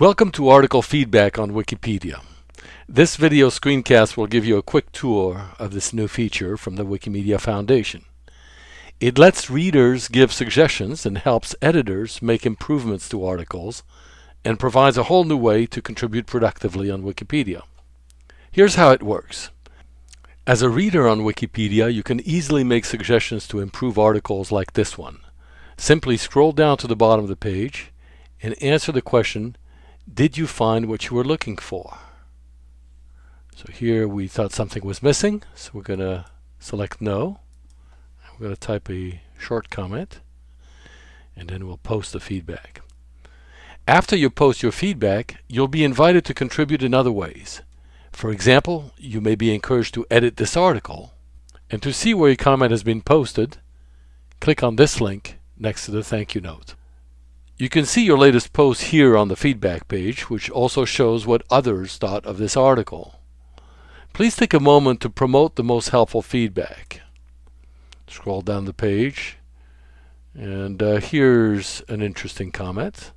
Welcome to Article Feedback on Wikipedia. This video screencast will give you a quick tour of this new feature from the Wikimedia Foundation. It lets readers give suggestions and helps editors make improvements to articles and provides a whole new way to contribute productively on Wikipedia. Here's how it works. As a reader on Wikipedia, you can easily make suggestions to improve articles like this one. Simply scroll down to the bottom of the page and answer the question did you find what you were looking for? So here we thought something was missing, so we're going to select no. We're going to type a short comment, and then we'll post the feedback. After you post your feedback, you'll be invited to contribute in other ways. For example, you may be encouraged to edit this article, and to see where your comment has been posted, click on this link next to the thank you note. You can see your latest post here on the feedback page, which also shows what others thought of this article. Please take a moment to promote the most helpful feedback. Scroll down the page, and uh, here's an interesting comment.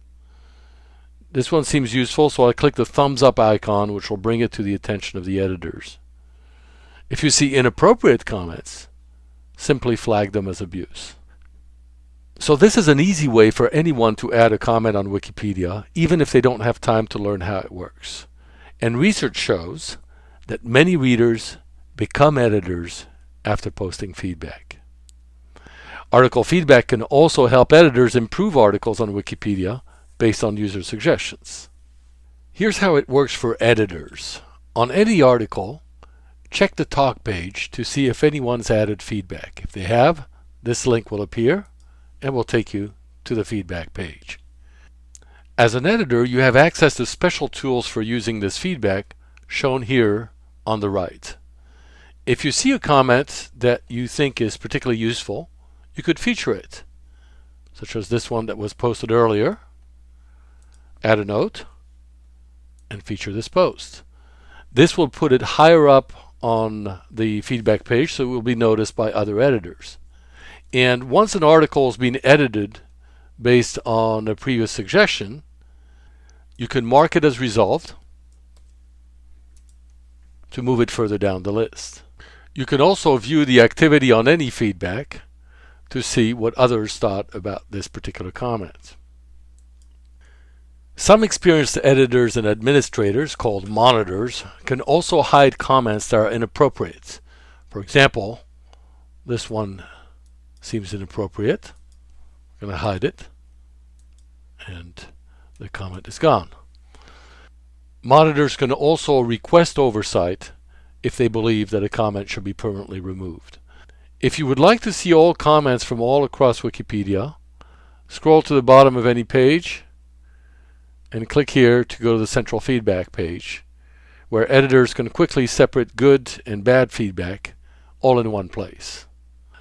This one seems useful, so I click the thumbs up icon, which will bring it to the attention of the editors. If you see inappropriate comments, simply flag them as abuse. So this is an easy way for anyone to add a comment on Wikipedia, even if they don't have time to learn how it works. And research shows that many readers become editors after posting feedback. Article feedback can also help editors improve articles on Wikipedia based on user suggestions. Here's how it works for editors. On any article, check the talk page to see if anyone's added feedback. If they have, this link will appear and will take you to the feedback page. As an editor, you have access to special tools for using this feedback shown here on the right. If you see a comment that you think is particularly useful, you could feature it, such as this one that was posted earlier. Add a note and feature this post. This will put it higher up on the feedback page so it will be noticed by other editors. And once an article has been edited based on a previous suggestion, you can mark it as resolved to move it further down the list. You can also view the activity on any feedback to see what others thought about this particular comment. Some experienced editors and administrators, called monitors, can also hide comments that are inappropriate. For example, this one seems inappropriate. I'm going to hide it. And the comment is gone. Monitors can also request oversight if they believe that a comment should be permanently removed. If you would like to see all comments from all across Wikipedia, scroll to the bottom of any page and click here to go to the central feedback page where editors can quickly separate good and bad feedback all in one place.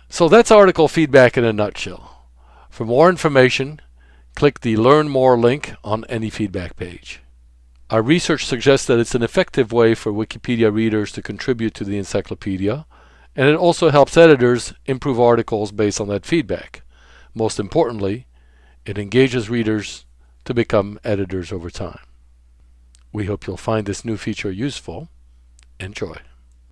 So that's article feedback in a nutshell. For more information, click the Learn More link on any feedback page. Our research suggests that it's an effective way for Wikipedia readers to contribute to the encyclopedia, and it also helps editors improve articles based on that feedback. Most importantly, it engages readers to become editors over time. We hope you'll find this new feature useful. Enjoy.